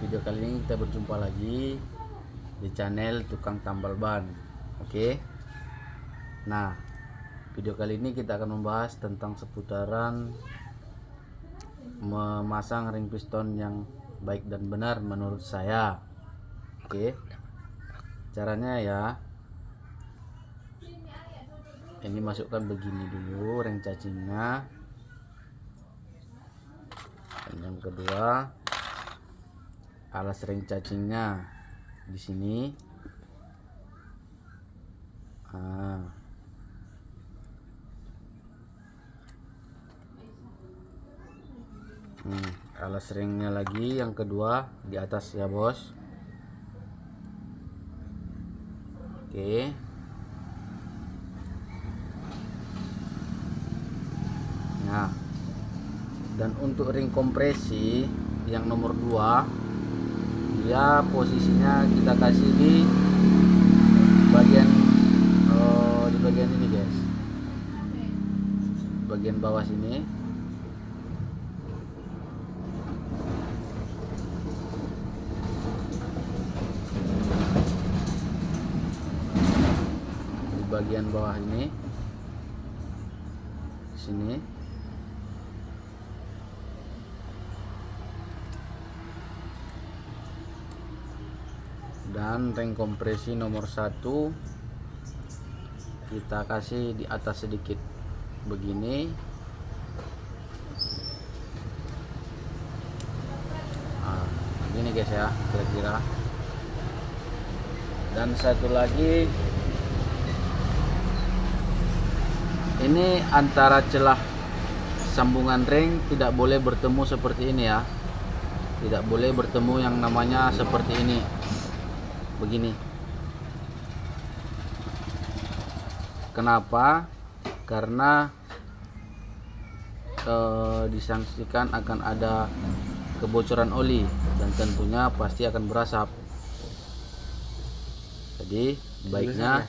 video kali ini kita berjumpa lagi di channel tukang tambal ban. Oke? Nah video kali ini kita akan membahas tentang seputaran memasang ring piston yang baik dan benar menurut saya. Oke? Caranya ya ini masukkan begini dulu ring cacingnya dan yang kedua alas ring cacingnya di sini. Ah. hmm, alas ringnya lagi yang kedua di atas ya bos. Oke. Nah dan untuk ring kompresi yang nomor 2 dia posisinya kita kasih di bagian oh, di bagian ini guys. Bagian bawah sini. Di bagian bawah ini. Sini dan ring kompresi nomor satu kita kasih di atas sedikit. Begini. Nah, gini guys ya kira-kira. Dan satu lagi. Ini antara celah sambungan ring tidak boleh bertemu seperti ini ya. Tidak boleh bertemu yang namanya seperti ini begini. Kenapa? Karena eh, disangsikan akan ada kebocoran oli dan tentunya pasti akan berasap. Jadi baiknya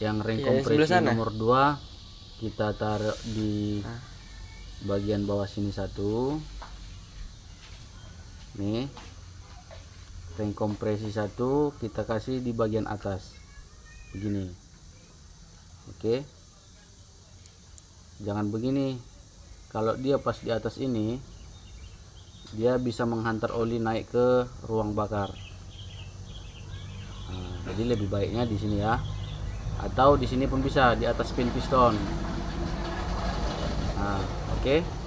yang ring Iya, kompresi nomor 2 kita taruh di Ah. bagian bawah sini satu. Nih ring kompresi satu kita kasih di bagian atas. Begini. Oke. Jangan begini. Kalau dia pas di atas ini dia bisa menghantar oli naik ke ruang bakar. Nah, jadi lebih baiknya di sini ya. Atau di sini pun bisa di atas pin piston. Nah oke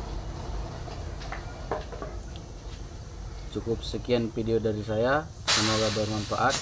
cukup sekian video dari saya. Semoga bermanfaat